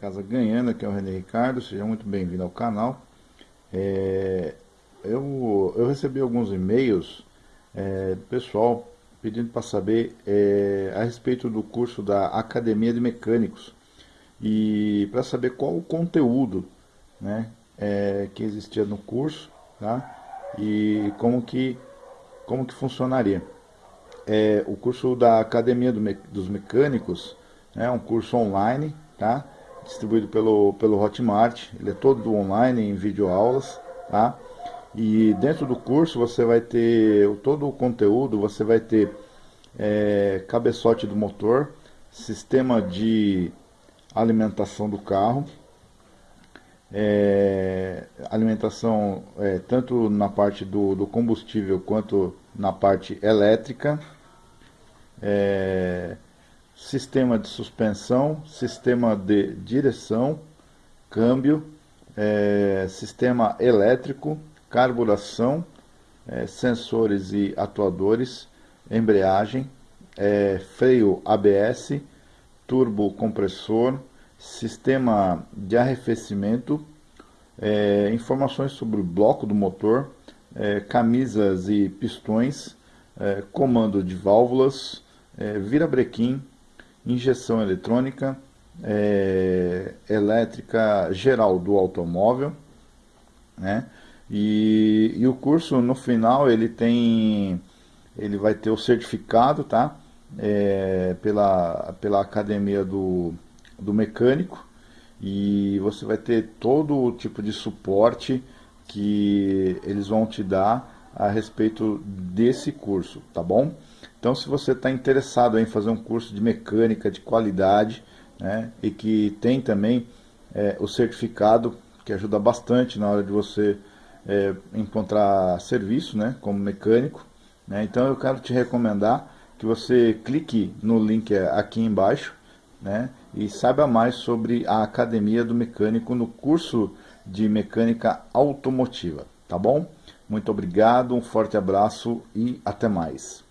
Casa Ganhando, aqui é o René Ricardo, seja muito bem-vindo ao canal. É, eu, eu recebi alguns e-mails é, do pessoal pedindo para saber é, a respeito do curso da Academia de Mecânicos e para saber qual o conteúdo né, é, que existia no curso tá, e como que, como que funcionaria. É, o curso da Academia do, dos Mecânicos é um curso online, tá? Distribuído pelo, pelo Hotmart, ele é todo online em videoaulas, tá? E dentro do curso você vai ter todo o conteúdo, você vai ter é, cabeçote do motor, sistema de alimentação do carro, é, alimentação é, tanto na parte do, do, combustível quanto na parte elétrica, é, sistema de suspensão, sistema de direção, câmbio, é, sistema elétrico, carburação, é, sensores e atuadores, embreagem, é, freio ABS, turbo compressor, sistema de arrefecimento, é, informações sobre o bloco do motor, é, camisas e pistões, é, comando de válvulas, virabrequim, injeção eletrônica, é, elétrica geral do automóvel, né? E, e, o curso no final ele tem, ele vai ter o certificado, tá? É, pela, pela academia do, do mecânico e você vai ter todo o tipo de suporte que eles vão te dar a respeito desse curso, tá bom? Então, se você está interessado em fazer um curso de mecânica de qualidade, né, e que tem também é, o certificado, que ajuda bastante na hora de você é, encontrar serviço, né, como mecânico, né, então eu quero te recomendar que você clique no link aqui embaixo, né, e saiba mais sobre a Academia do Mecânico no curso de Mecânica Automotiva, tá bom? Muito obrigado, um forte abraço e até mais.